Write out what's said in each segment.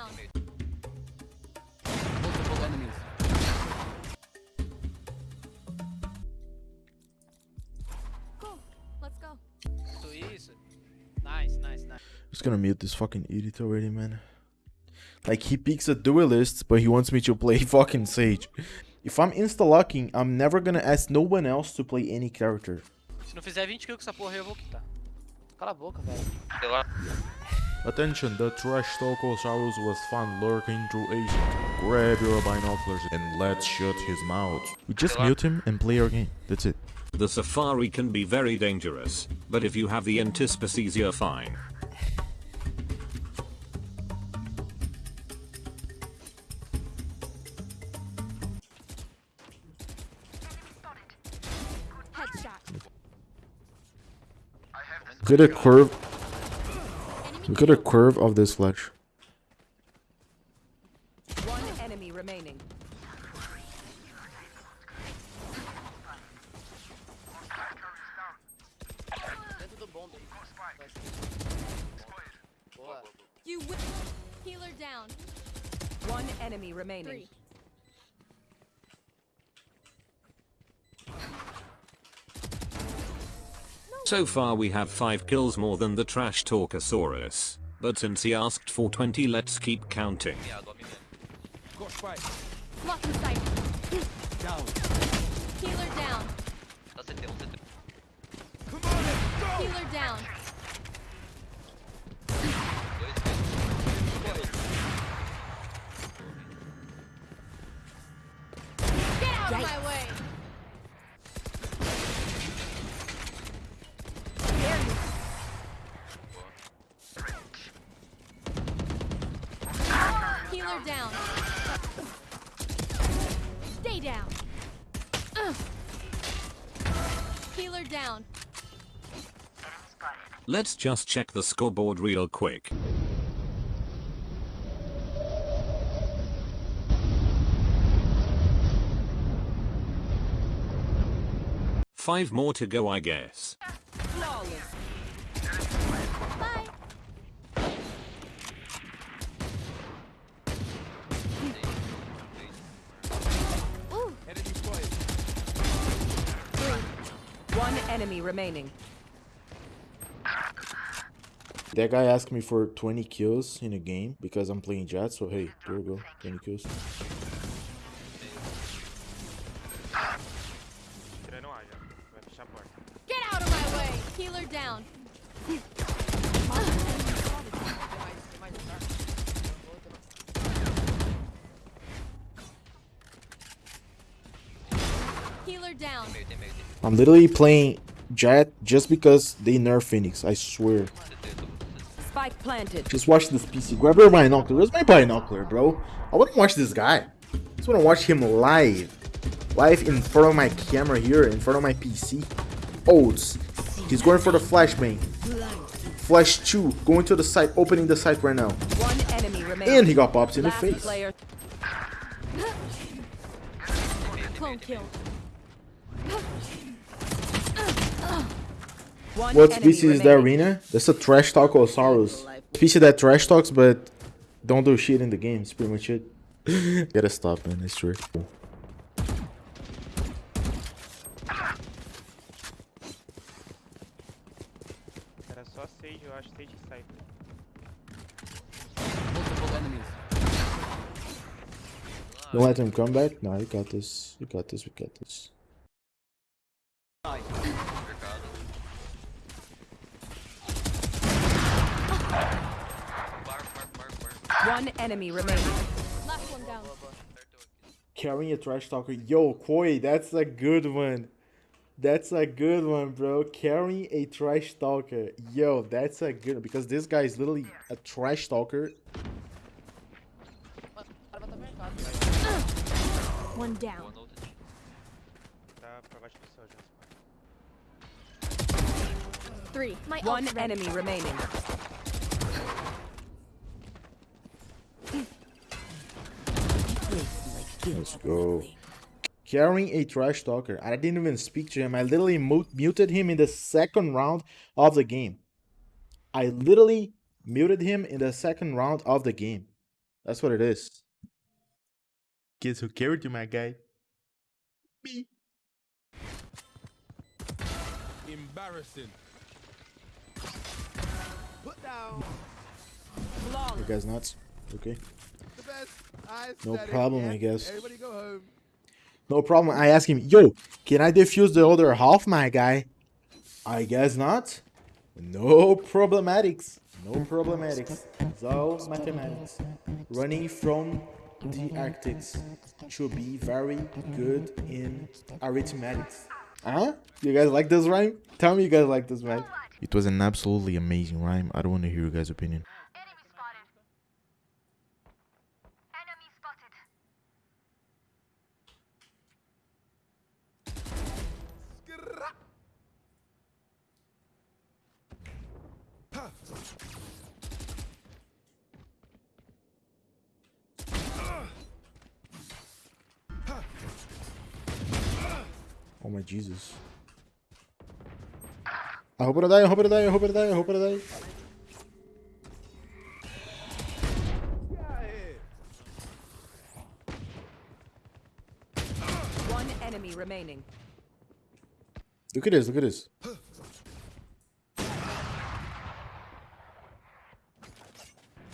down. Multiple enemies. Cool. Let's go. Tudo isso. Nice, nice, nice. Just gonna mute this fucking idiot already, man. Like he picks a duelist, but he wants me to play fucking Sage. If I'm insta-locking, I'm never gonna ask no one else to play any character. Se não fizer 20 kills com essa porra, eu vou quitar. Cala a boca, velho. Sei lá. Attention, the trash Talkosaurus was found lurking through Asia. Grab your binoculars and let's shut his mouth. We just mute him and play our game. That's it. The safari can be very dangerous, but if you have the antispecies you're fine. Headshot. Look at the curve. Enemy Look at the curve of this flash. One enemy remaining. Dentro do bomb aí. Boa. You will. Healer down. One enemy remaining. Three. So far we have 5 kills more than the trash Talkosaurus. But since he asked for 20 let's keep counting. Miado, ó, menino. Lock in sight. Healer down. Tá CT, CT. Healer down. Healer down. Stay down. Ugh. Healer down. Let's just check the scoreboard real quick. Five more to go I guess. Flawless. Bye. Ooh. One enemy remaining. That guy asked me for 20 kills in a game because I'm playing Jett, so hey, there we go, 20 kills. Get out of my way. Healer down. Healer down. Meio, tem meio, tem. I'm literally playing Jett just because they nerf Phoenix, I swear. CT, tô com CT. Spike planted. Just watch this PC. Grab your binocular. Where's my binocular, bro? I wouldn't watch this guy. I just want to watch him live. Live in front of my camera here, in front of my PC. Oats. He's going for the flashbang. Flash 2. Going to the site, opening the site right now. One enemy. And he got popped in the face. player. Clone kill. One What enemy species is that remaining. arena? That's a trash talkosaurus. Species that trash talks but don't do shit in the game. It's pretty much it. Gotta stop, man. It's true. Era só Sage, eu acho, Sage e Multiple enemies. Don't let him come back. No, you got this. You got this. We got this. One enemy remaining. Last one down. Carrying a trash talker. Yo, Koi, that's a good one. That's a good one, bro. Carrying a trash talker. Yo, that's a good one. because this guy is literally a trash talker. O cara vai estar mercado. One down. Boa no ult. Tá pra baixo do céu já. Three. My One enemy remaining. Let's go. Carrying a trash talker. I didn't even speak to him. I literally muted him in the second round of the game. I literally muted him in the second round of the game. That's what it is. Guess who carried you, my guy? Me. Embarrassing. Put down You guys nuts? Okay. The best. I No problem. I guess. Everybody go home. No problem. I ask him, yo, can I defuse the other half, my guy? I guess not. No problematics. No problematics. It's all mathematics. Running from the Arctics should be very good in arithmetics. Huh? You guys like this rhyme? Tell me you guys like this rhyme. It was an absolutely amazing rhyme. I don't want to hear your guys' opinion. Oh my Jesus. I hope I die, I hope I die, I hope I die, I hope I die. Get out of here. One enemy remaining. Look at this, look at this.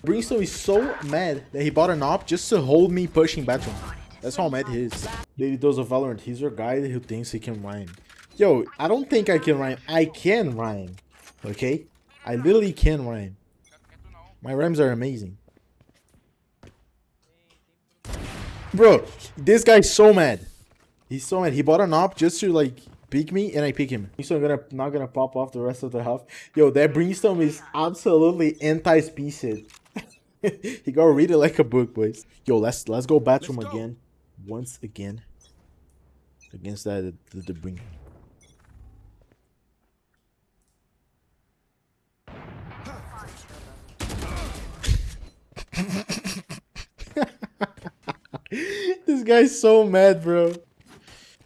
Brimstone is so mad that he bought an op just to hold me pushing bathroom. That's how mad he is. Lady does a Valorant. He's your guy who thinks he can rhyme. Yo, I don't think I can rhyme. I can rhyme. Okay? I literally can rhyme. My rhymes are amazing. Bro, this guy's so mad. He's so mad. He bought an op just to like pick me, and I pick him. He's not gonna not gonna pop off the rest of the half. Yo, that brimstone is absolutely anti-species. he gotta read it like a book, boys. Yo, let's let's go bathroom Let's go. again, once again. Against that the, bring. this guy's so mad, bro.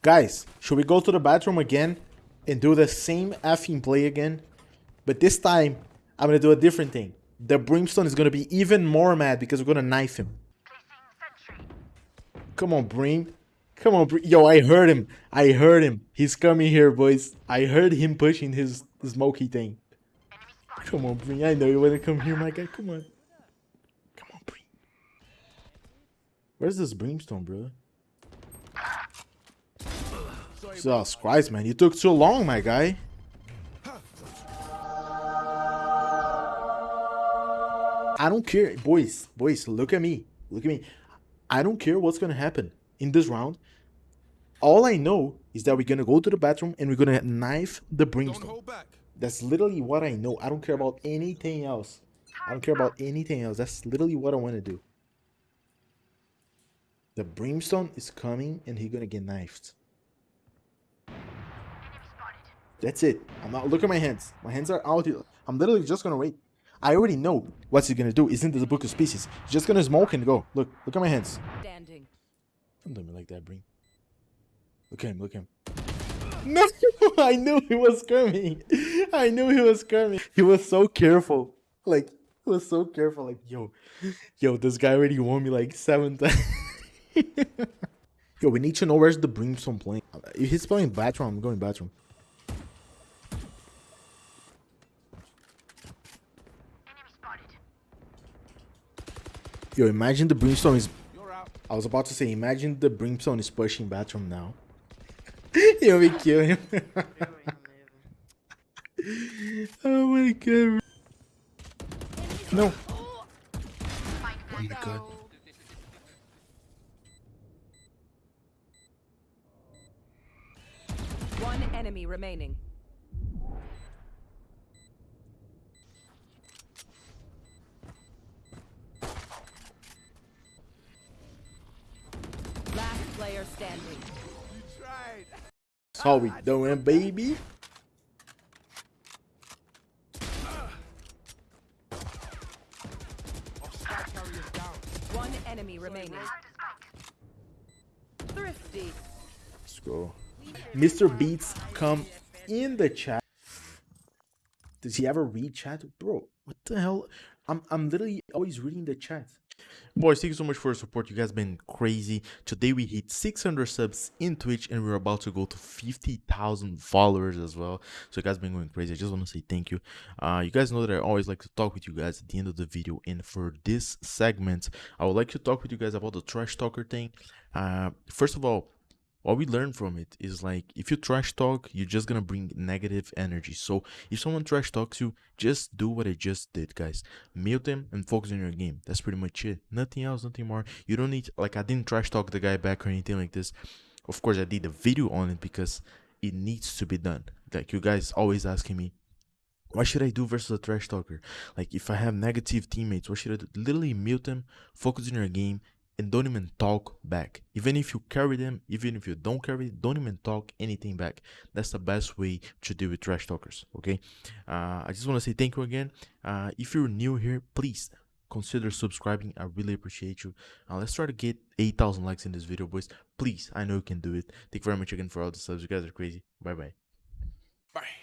Guys, should we go to the bathroom again and do the same effing play again? But this time, I'm gonna do a different thing. The brimstone is gonna be even more mad because we're gonna knife him. Come on, Brim. Come on, Brim. Yo, I heard him. I heard him. He's coming here, boys. I heard him pushing his smoky thing. Come on, Brim. I know you wanna come here, my guy. Come on. Come on, Brim. Where's this brimstone, bro? Jesus Christ, man. You took too long, my guy. I don't care. Boys, boys, look at me. Look at me. I don't care what's going to happen in this round. All I know is that we're going to go to the bathroom and we're going to knife the brimstone. That's literally what I know. I don't care about anything else. I don't care about anything else. That's literally what I want to do. The brimstone is coming and he's gonna get knifed. That's it. I'm not look at my hands. My hands are out here. I'm literally just gonna wait. I already know what he's gonna do. Isn't the book of species? He's just gonna smoke and go. Look, look at my hands. Standing. Don't do me like that, Brim. Look at him, look at him. No, I knew he was coming. I knew he was coming. He was so careful. Like, he was so careful. Like, yo, yo, this guy already won me like seven times. yo, we need to know where's the brimstone playing. If he's playing bathroom, I'm going bathroom. Yo, imagine the brimstone is. I was about to say, imagine the brimstone is pushing bathroom now. Yo, we kill him. oh my god. No. Oh my god. One enemy remaining. Last player standing. You tried. That's how we doing, baby. Our sky carrier's down. One enemy remaining. Thrifty. Let's go. Mr. Beats, come in the chat. Does he ever read chat? Bro, what the hell? I'm I'm literally always reading the chat. Boys, thank you so much for your support. You guys been crazy. Today we hit 600 subs in Twitch and we're about to go to 50,000 followers as well. So you guys been going crazy. I just want to say thank you. Uh, you guys know that I always like to talk with you guys at the end of the video. And for this segment, I would like to talk with you guys about the trash talker thing. Uh, first of all, what we learn from it is like if you trash talk you're just gonna bring negative energy. So if someone trash talks you just do what i just did guys. Mute them and focus on your game. That's pretty much it. Nothing else nothing more. You don't need like i didn't trash talk the guy back or anything like this. Of course i did a video on it because it needs to be done. Like you guys always asking me what should I do versus a trash talker? Like if I have negative teammates, what should I do? Literally mute them, focus on your game, and don't even talk back. Even if you carry them, even if you don't carry, don't even talk anything back. That's the best way to deal with trash talkers. Okay. Uh, I just want to say thank you again. Uh, if you're new here, please consider subscribing. I really appreciate you. Uh, let's try to get 8,000 likes in this video, boys. Please, I know you can do it. Thank you very much again for all the subs. You guys are crazy. Bye bye. Bye.